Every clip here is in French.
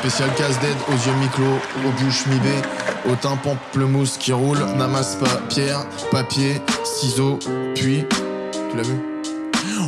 Spécial casse-d'aide aux yeux mi-clos, aux bouches mi-bées, au tympan mousse qui roule, n'amasse pas pierre, papier, ciseaux, puis. Tu l'as vu?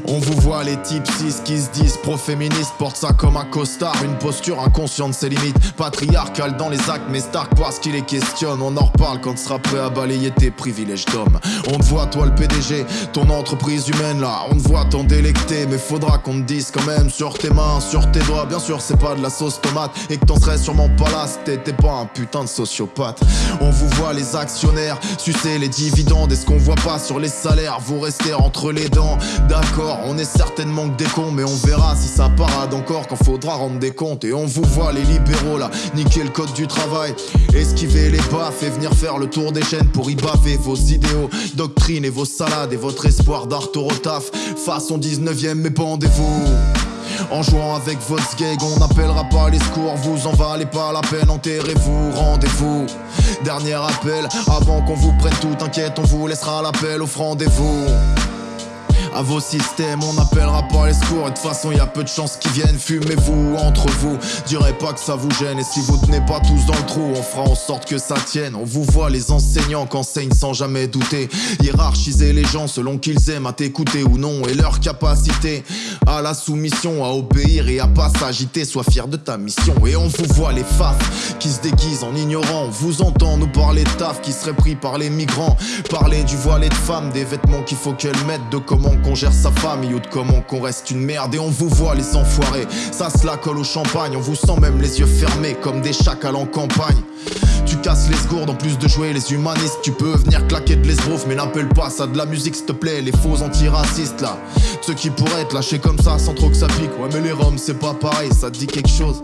On vous voit les types 6 qui se disent pro-féministes, portent ça comme un costard, une posture inconsciente ses limites, patriarcale dans les actes, mais Stark parce qu'il les questionne. On en reparle quand tu seras prêt à balayer tes privilèges d'homme. On te voit, toi le PDG, ton entreprise humaine là, on te voit t'en délecter, mais faudra qu'on te dise quand même sur tes mains, sur tes doigts. Bien sûr, c'est pas de la sauce tomate et que t'en serais sûrement pas là si t'étais pas un putain de sociopathe. On vous voit les actionnaires sucer les dividendes et ce qu'on voit pas sur les salaires, vous restez entre les dents. D'accord, on est certainement que des cons, mais on verra si ça parade encore quand faudra rendre des comptes. Et on vous voit les libéraux là, niquer le code du travail, esquiver les baffes et venir faire le tour des chaînes pour y baver vos idéaux, doctrines et vos salades et votre espoir d'art au taf. Façon 19ème, mais pendez-vous. En jouant avec votre gag, on n'appellera pas les secours, vous en valez pas la peine, enterrez-vous, rendez-vous. Dernier appel, avant qu'on vous prenne tout, t'inquiète, on vous laissera l'appel, offrandez-vous à vos systèmes. On n'appellera pas les secours. Et de toute façon, y a peu de chances qu'ils viennent. Fumez-vous entre vous. Direz pas que ça vous gêne. Et si vous tenez pas tous dans le trou, on fera en sorte que ça tienne. On vous voit les enseignants qu'enseignent sans jamais douter. Hiérarchiser les gens selon qu'ils aiment à t'écouter ou non. Et leur capacité à la soumission, à obéir et à pas s'agiter. Sois fier de ta mission. Et on vous voit les faf qui se déguisent en ignorant. On vous entend nous parler de taf qui serait pris par les migrants. Parler du voile et de femmes, des vêtements qu'il faut qu'elles mettent, de comment qu'on gère sa famille ou de comment qu'on reste une merde et on vous voit les enfoirés. Ça se la colle au champagne, on vous sent même les yeux fermés comme des chacals en campagne. Tu casses les gourdes en plus de jouer les humanistes. Tu peux venir claquer de l'esbrouf, mais n'appelle pas ça de la musique, s'il te plaît. Les faux antiracistes là, ceux qui pourraient être lâchés comme ça sans trop que ça pique. Ouais, mais les roms, c'est pas pareil, ça dit quelque chose?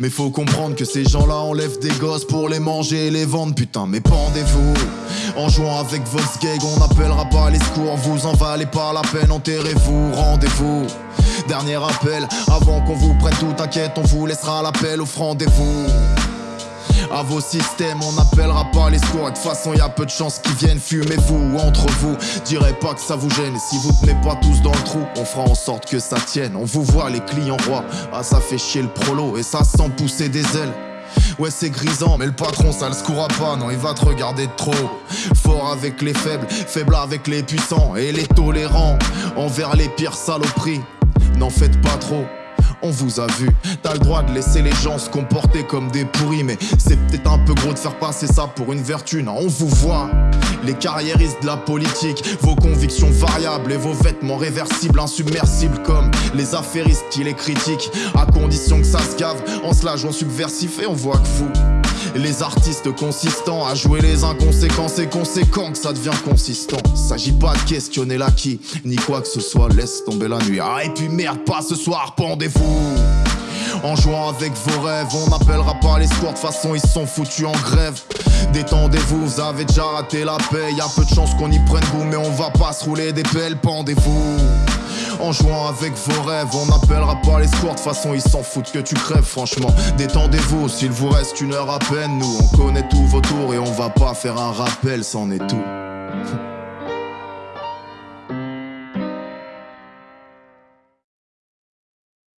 Mais faut comprendre que ces gens-là enlèvent des gosses pour les manger et les vendre, putain, mais pendez-vous. En jouant avec vos gags, on n'appellera pas les secours, vous en valez pas la peine, enterrez-vous, rendez-vous. Dernier appel, avant qu'on vous prenne tout, t'inquiète, on vous laissera l'appel, offrandez-vous à vos systèmes, on n'appellera pas les secours. Et de toute façon, y a peu de chances qu'ils viennent. Fumez-vous entre vous, direz pas que ça vous gêne. Si vous tenez pas tous dans le trou, on fera en sorte que ça tienne. On vous voit, les clients rois. Ah, ça fait chier le prolo et ça sent pousser des ailes. Ouais c'est grisant mais le patron ça le secourra pas Non il va te regarder de trop Fort avec les faibles, faible avec les puissants Et les tolérants envers les pires saloperies N'en faites pas trop on vous a vu. T'as le droit de laisser les gens se comporter comme des pourris, mais c'est peut-être un peu gros de faire passer ça pour une vertu. Non, on vous voit. Les carriéristes de la politique, vos convictions variables et vos vêtements réversibles, insubmersibles comme les affairistes qui les critiquent, à condition que ça se gave en cela jouant subversif et on voit que vous. Les artistes consistants à jouer les inconséquents, c'est conséquent que ça devient consistant. S'agit pas de questionner l'acquis, ni quoi que ce soit, laisse tomber la nuit. Ah, et puis merde, pas ce soir, pendez-vous. En jouant avec vos rêves, on n'appellera pas les scores, de façon ils sont foutus en grève. Détendez-vous, vous avez déjà raté la paix, y a peu de chance qu'on y prenne goût, mais on va pas se rouler des pelles, pendez-vous. En jouant avec vos rêves, on n'appellera pas les scores, de façon ils s'en foutent que tu crèves, franchement. Détendez-vous, s'il vous reste une heure à peine, nous on connaît tous vos tours et on va pas faire un rappel, c'en est tout.